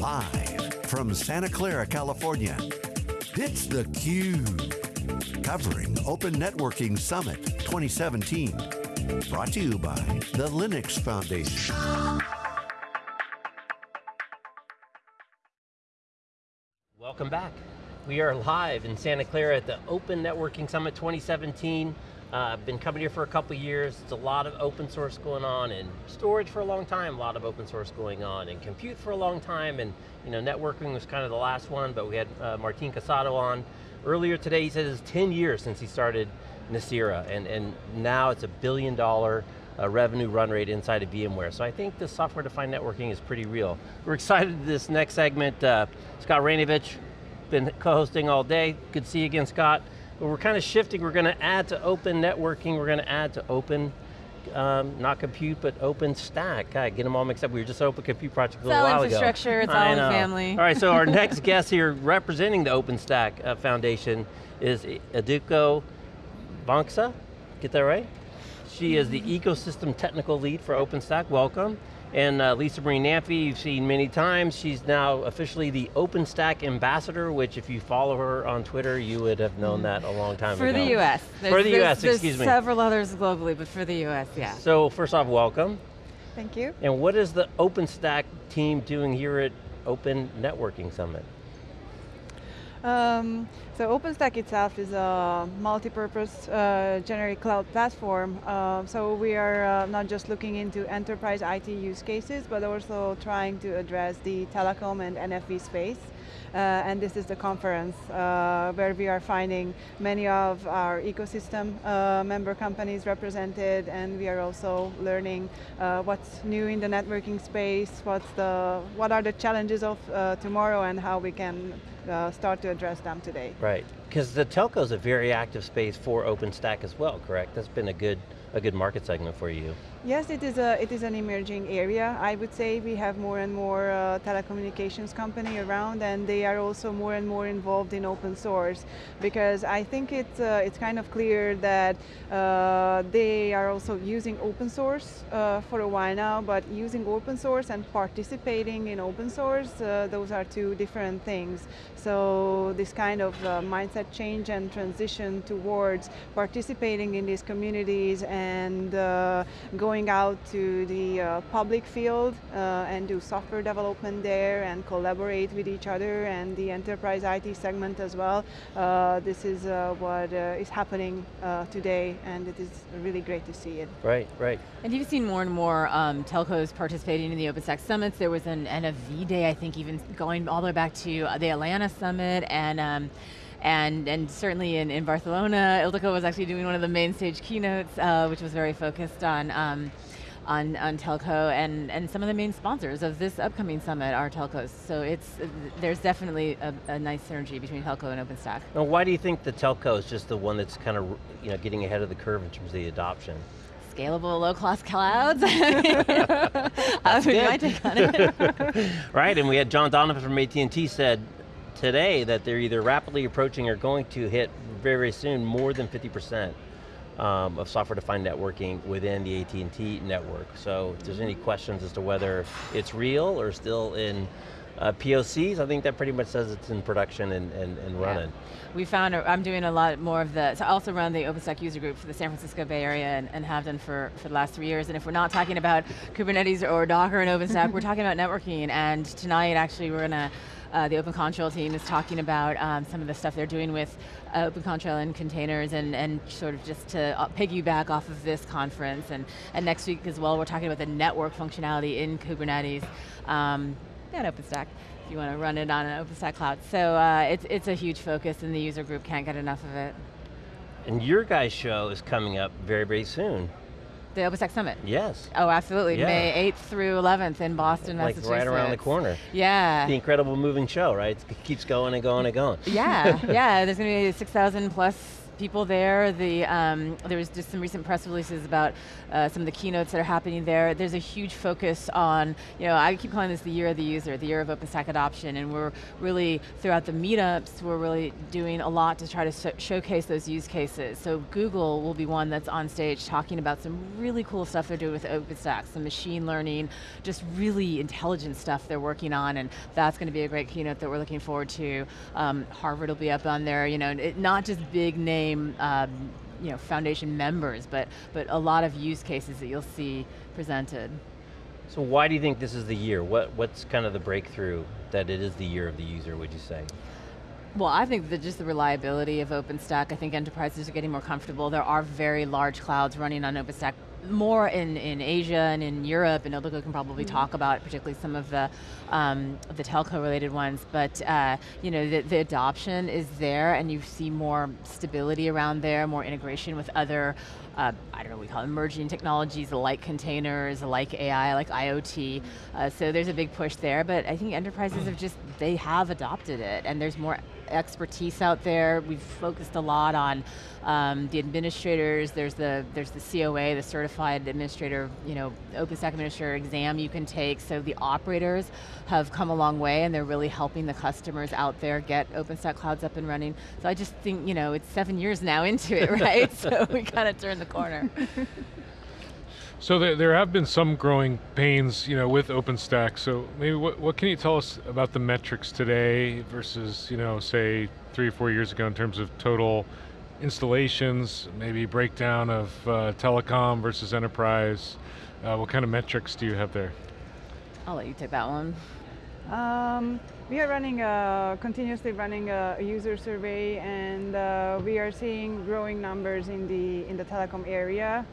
Live from Santa Clara, California, it's theCUBE. Covering Open Networking Summit 2017. Brought to you by the Linux Foundation. Welcome back. We are live in Santa Clara at the Open Networking Summit 2017. I've uh, been coming here for a couple years. It's a lot of open source going on and storage for a long time, a lot of open source going on and compute for a long time and you know, networking was kind of the last one, but we had uh, Martin Casado on. Earlier today he said it's 10 years since he started Nicira and, and now it's a billion dollar uh, revenue run rate inside of VMware. So I think the software-defined networking is pretty real. We're excited this next segment. Uh, Scott Raynovich, been co-hosting all day. Good to see you again, Scott. But we're kind of shifting, we're going to add to open networking, we're going to add to open um, not compute, but OpenStack. God, get them all mixed up. We were just Open Compute Project a little while ago. It's all infrastructure, it's all in family. All right, so our next guest here representing the OpenStack uh, Foundation is Ildiko Vancsa, get that right? She is the ecosystem technical lead for OpenStack, welcome. And uh, Lisa Marie Namphy, you've seen many times. She's now officially the OpenStack ambassador, which if you follow her on Twitter, you would have known that a long time for ago. For the US. There's, for the US, excuse me. several others globally, but for the US, yeah. So first off, welcome. Thank you. And what is the OpenStack team doing here at Open Networking Summit? Um, so OpenStack itself is a multi-purpose uh, generic cloud platform. Uh, so we are uh, not just looking into enterprise IT use cases, but also trying to address the telecom and NFV space. Uh, and this is the conference uh, where we are finding many of our ecosystem uh, member companies represented and we are also learning what's new in the networking space, what's the, what are the challenges of tomorrow and how we can uh, start to address them today. Right, because the telco is a very active space for OpenStack as well, correct? That's been a good, a good market segment for you. Yes, it is, a, it is an emerging area. I would say we have more and more uh, telecommunications company around and they are also more and more involved in open source because I think it's, uh, it's kind of clear that uh, they are also using open source uh, for a while now, but using open source and participating in open source, uh, those are two different things. So this kind of uh, mindset change and transition towards participating in these communities and going going out to the uh, public field uh, and do software development there and collaborate with each other and the enterprise IT segment as well. Uh, this is uh, what uh, is happening uh, today and it is really great to see it. Right, right. And you've seen more and more um, telcos participating in the OpenStack Summits. There was an NFV day, I think even going all the way back to the Atlanta Summit and um, and and certainly in, in Barcelona, Ildiko was actually doing one of the main stage keynotes, uh, which was very focused on um, on, on telco and, and some of the main sponsors of this upcoming summit are telcos. So it's, there's definitely a, a, nice synergy between telco and OpenStack. Now why do you think the telco is just the one that's kind of you know, getting ahead of the curve in terms of the adoption? Scalable, low-cost clouds. That's my take on it. right, and we had John Donovan from AT&T said, today that they're either rapidly approaching or going to hit very, very soon more than 50% um, of software-defined networking within the AT&T network. So if there's any questions as to whether it's real or still in uh, POCs, I think that pretty much says it's in production and, and, and running. Yeah. We found, I'm doing a lot more of the, so I also run the OpenStack user group for the San Francisco Bay Area and, and have done for, for the last three years, and if we're not talking about Kubernetes or Docker and OpenStack, we're talking about networking, and tonight actually we're going to uh, the Open Contrail team is talking about um, some of the stuff they're doing with uh, Open Contrail and containers and, and sort of just to uh, piggyback off of this conference. And, and next week as well, we're talking about the network functionality in Kubernetes um, and OpenStack if you want to run it on an OpenStack cloud. So uh, it's, it's a huge focus and the user group can't get enough of it. And your guys' show is coming up very, very soon. The OpenStack Summit? Yes. Oh, absolutely. Yeah. May 8th through 11th in Boston, like Massachusetts. right around the corner. Yeah. The incredible moving show, right? It keeps going and going and going. Yeah, yeah. There's going to be 6,000 plus people there. The, um, there was just some recent press releases about uh, some of the keynotes that are happening there. There's a huge focus on, you know, I keep calling this the year of the user, the year of OpenStack adoption, and we're really, throughout the meetups, we're really doing a lot to try to sh showcase those use cases. So Google will be one that's on stage talking about some really cool stuff they're doing with OpenStack, some machine learning, just really intelligent stuff they're working on, and that's going to be a great keynote that we're looking forward to. Um, Harvard will be up on there, you know, it, not just big um, you know, foundation members, but, but a lot of use cases that you'll see presented. So why do you think this is the year? What, what's kind of the breakthrough that it is the year of the user, would you say? Well, I think that just the reliability of OpenStack, I think enterprises are getting more comfortable. There are very large clouds running on OpenStack more in, in Asia and in Europe, and Ildiko can probably mm -hmm. talk about particularly some of the um, the telco related ones, but uh, you know the, the adoption is there and you see more stability around there, more integration with other uh, I don't know, we call it emerging technologies like containers, like AI, like IoT. Uh, so there's a big push there, but I think enterprises have just, they have adopted it and there's more expertise out there. We've focused a lot on um, the administrators. There's the there's the COA, the Certified Administrator, you know, OpenStack Administrator exam you can take. So the operators have come a long way, and they're really helping the customers out there get OpenStack clouds up and running. So I just think you know it's seven years now into it, right? so we kind of turned the corner. So there, there have been some growing pains, you know, with OpenStack. So maybe what, what can you tell us about the metrics today versus, you know, say three or four years ago in terms of total installations, maybe breakdown of uh, telecom versus enterprise? Uh, what kind of metrics do you have there? I'll let you take that one. Um, we are running a, continuously running a, user survey and uh, we are seeing growing numbers in the in the telecom area.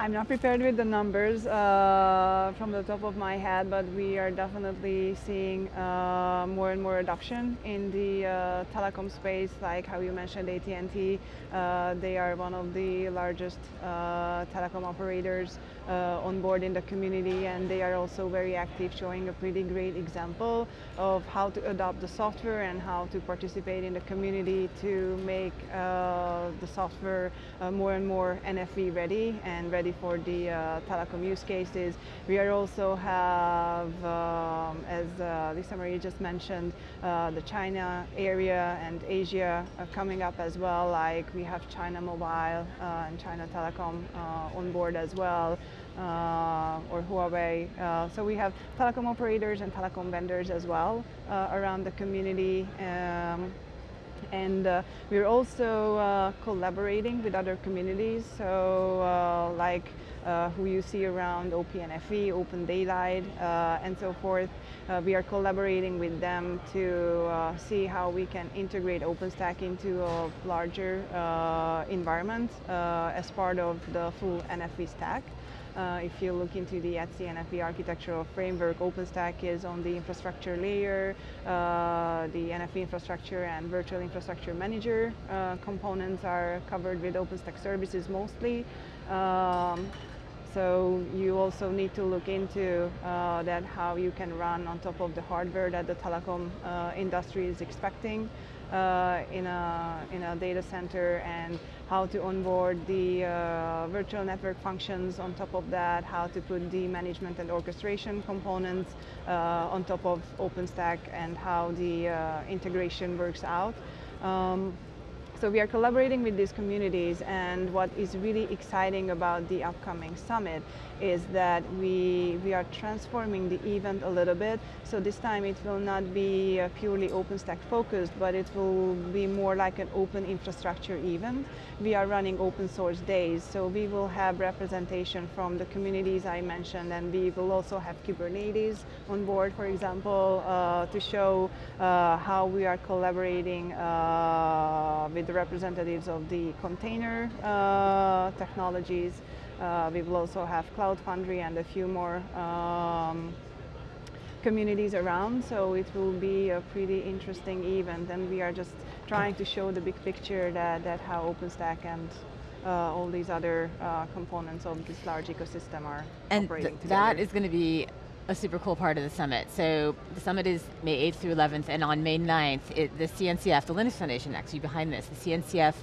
I'm not prepared with the numbers uh, from the top of my head, but we are definitely seeing uh, more and more adoption in the uh, telecom space, like how you mentioned AT&T. Uh, they are one of the largest uh, telecom operators uh, on board in the community, and they are also very active, showing a pretty great example of how to adopt the software and how to participate in the community to make the software more and more NFV ready and ready for the uh, telecom use cases. We are also have, um, as uh, Lisa Marie just mentioned, uh, the China area and Asia coming up as well, like we have China Mobile and China Telecom on board as well. Uh, or Huawei. Uh, so we have telecom operators and telecom vendors as well uh, around the community. Um, and uh, we're also uh, collaborating with other communities so uh, like uh, who you see around OPNFV, Open Daylight uh, and so forth. Uh, we are collaborating with them to see how we can integrate OpenStack into a larger environment as part of the full NFV stack. Uh, if you look into the ETSI NFV architectural framework, OpenStack is on the infrastructure layer, uh, the NFV infrastructure and virtual infrastructure manager uh, components are covered with OpenStack services mostly. Um, so you also need to look into uh, that how you can run on top of the hardware that the telecom uh, industry is expecting uh, in, a, in a data center and how to onboard the uh, virtual network functions on top of that, how to put the management and orchestration components uh, on top of OpenStack and how the uh, integration works out. Um, so we are collaborating with these communities and what is really exciting about the upcoming summit is that we, we are transforming the event a little bit. So this time it will not be purely OpenStack focused, but it will be more like an open infrastructure event. We are running open source days, so we will have representation from the communities I mentioned, and we will also have Kubernetes on board, for example, uh, to show uh, how we are collaborating uh, with the representatives of the container uh, technologies. Uh, we will also have Cloud Foundry and a few more um, communities around, so it will be a pretty interesting event. And we are just trying to show the big picture that, that how OpenStack and uh, all these other uh, components of this large ecosystem are and operating th that is going to be a super cool part of the summit. So the summit is May 8th through 11th, and on May 9th, it, the CNCF, the Linux Foundation actually behind this, the CNCF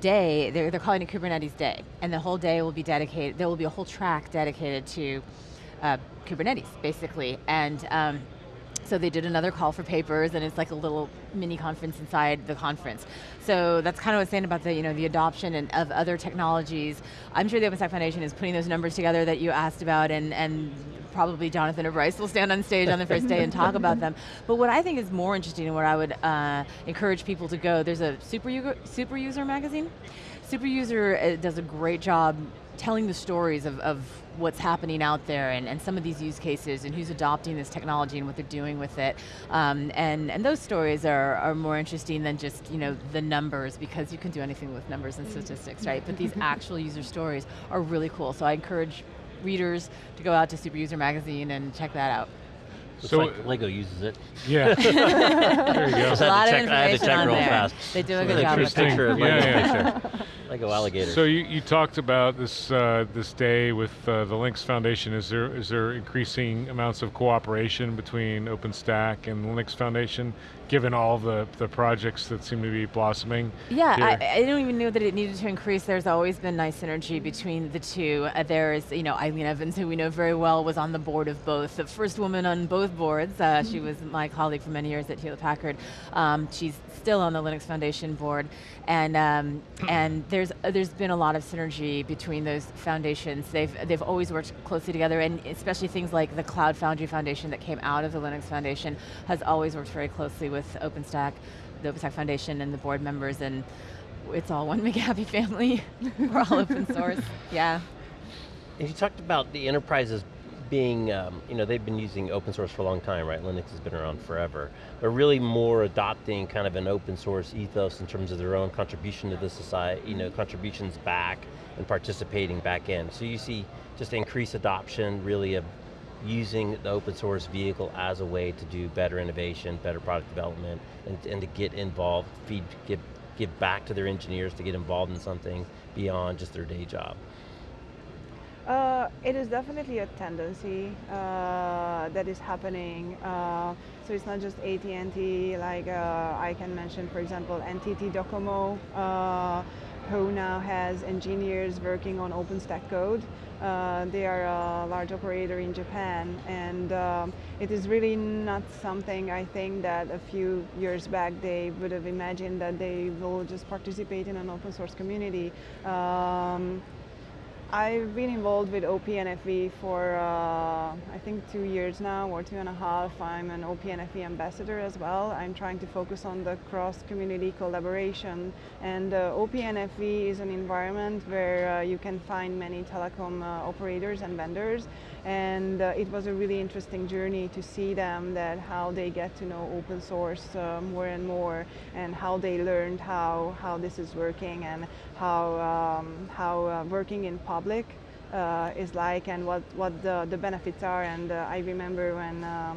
day, they're, they're calling it Kubernetes Day, and the whole day will be dedicated, there will be a whole track dedicated to uh, Kubernetes, basically, and um, so they did another call for papers and it's like a little mini conference inside the conference. So that's kind of what's saying about the, you know, the adoption and of other technologies. I'm sure the OpenStack Foundation is putting those numbers together that you asked about and, and probably Jonathan or Bryce will stand on stage on the first day and talk about them. But what I think is more interesting and what I would uh, encourage people to go, there's a super, user, super user magazine. Super user uh, does a great job telling the stories of, of what's happening out there and, and some of these use cases and who's adopting this technology and what they're doing with it. Um, and, and those stories are, are more interesting than just you know the numbers because you can do anything with numbers and statistics, right? But these actual user stories are really cool. So I encourage readers to go out to Super User Magazine and check that out. Looks So- like Lego uses it. Yeah. there you go. Just a had lot to check, I had to check on real there. fast. They do a So good job put with a picture Yeah, yeah. Picture. Lego alligator. So you, you talked about this uh, this day with uh, the Linux Foundation. Is there is there increasing amounts of cooperation between OpenStack and the Linux Foundation, given all the, the projects that seem to be blossoming? Yeah, here? I, I don't even know that it needed to increase. There's always been nice synergy between the two. Uh, there's, you know, Eileen Evans, who we know very well, was on the board of both. The first woman on both boards. Uh, She was my colleague for many years at Hewlett Packard. Um, she's still on the Linux Foundation board, and um, and there's uh, there's been a lot of synergy between those foundations. They've they've always worked closely together, and especially things like the Cloud Foundry Foundation that came out of the Linux Foundation has always worked very closely with OpenStack, the OpenStack Foundation, and the board members, and it's all one big happy family. We're all open source. Yeah. And you talked about the enterprises being, um, you know, they've been using open source for a long time, right? Linux has been around forever. But really more adopting kind of an open source ethos in terms of their own contribution to the society, you know, contributions back and participating back in. So you see just increased adoption really of using the open source vehicle as a way to do better innovation, better product development, and, and to get involved, feed, give, give back to their engineers to get involved in something beyond just their day job. Uh, it is definitely a tendency uh, that is happening. Uh, so it's not just AT&T. Like uh, I can mention, for example, NTT Docomo, uh, who now has engineers working on OpenStack code. Uh, they are a large operator in Japan, and um, it is really not something I think that a few years back they would have imagined that they will just participate in an open source community. Um, I've been involved with OPNFV for uh, I think two years now or two and a half. I'm an OPNFV ambassador as well. I'm trying to focus on the cross-community collaboration and uh, is an environment where uh, you can find many telecom uh, operators and vendors and uh, it was a really interesting journey to see them that how they get to know open source uh, more and more and how they learned how, how this is working and how, um, how uh, working in public uh, is like and what, what the, the benefits are and uh, I remember when uh,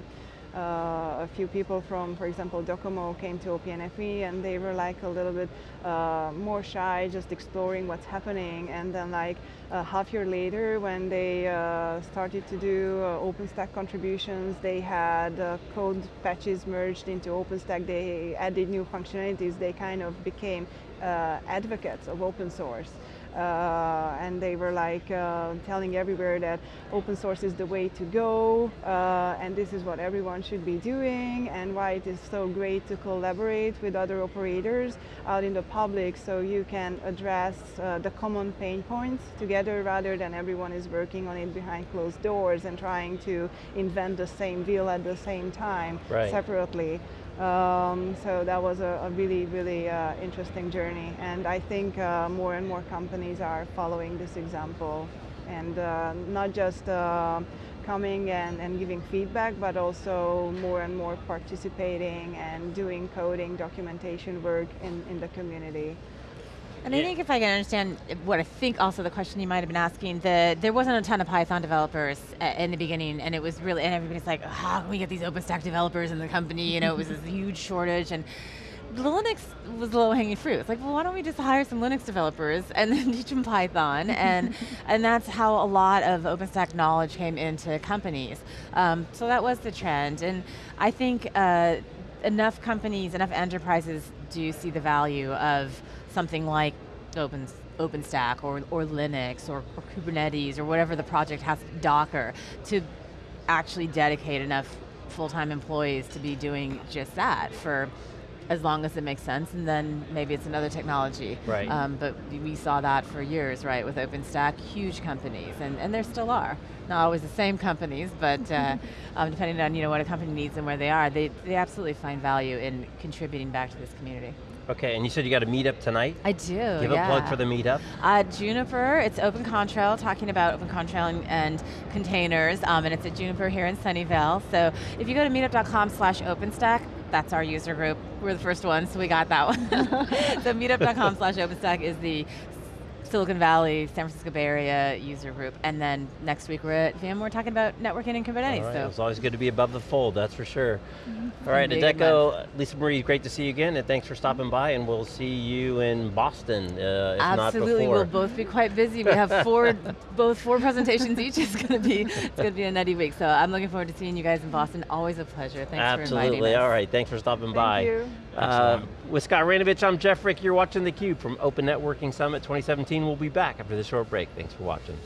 uh, a few people from, for example, Docomo came to OPNFV and they were like a little bit uh, more shy, just exploring what's happening. And then like a half year later, when they started to do OpenStack contributions, they had code patches merged into OpenStack. They added new functionalities. They kind of became uh, advocates of open source. Uh, and they were like uh, telling everywhere that open source is the way to go uh, and this is what everyone should be doing and why it is so great to collaborate with other operators out in the public so you can address uh, the common pain points together rather than everyone is working on it behind closed doors and trying to invent the same wheel at the same time Right. separately. Um, so that was a, a really, really uh, interesting journey. And I think uh, more and more companies are following this example and uh, not just uh, coming and, and giving feedback, but also more and more participating and doing coding, documentation work in, in the community. And I think if I can understand what I think also the question you might have been asking, the, there wasn't a ton of Python developers in the beginning and it was really, and everybody's like, how can we get these OpenStack developers in the company? You know, it was this huge shortage and the Linux was low hanging fruit. It's like, well, why don't we just hire some Linux developers and then teach them Python? and and that's how a lot of OpenStack knowledge came into companies. Um, so that was the trend, and I think uh, enough companies, enough enterprises do see the value of something like Open OpenStack or, or Linux or, or Kubernetes or whatever the project has, Docker, to actually dedicate enough full-time employees to be doing just that for as long as it makes sense, and then maybe it's another technology. Right. Um, but we saw that for years, right, with OpenStack, huge companies, and, and there still are. Not always the same companies, but uh, um, depending on you know what a company needs and where they are, they, they absolutely find value in contributing back to this community. Okay, and you said you got a meetup tonight? I do, Give yeah. a plug for the meetup. Uh, Juniper, it's Open Contrail, talking about Open Contrail and, and containers, um, and it's at Juniper here in Sunnyvale. So if you go to meetup.com slash OpenStack, that's our user group. We're the first one, so we got that one. so meetup.com slash OpenStack is the Silicon Valley, San Francisco Bay Area user group, and then next week we're at VMware talking about networking and Kubernetes. Right, so it's always good to be above the fold, that's for sure. All right. Ildiko, Lisa Marie, great to see you again, and thanks for stopping by, and we'll see you in Boston, uh, if Absolutely, we'll both be quite busy. We have four, both four presentations each. It's going to be, it's going to be a nutty week. So I'm looking forward to seeing you guys in Boston. Always a pleasure. Thanks for inviting us. Absolutely, all right, thanks for stopping Thank by. you. Uh, with Scott Raynovich, I'm Jeff Frick. You're watching theCUBE from Open Networking Summit 2017. We'll be back after this short break. Thanks for watching.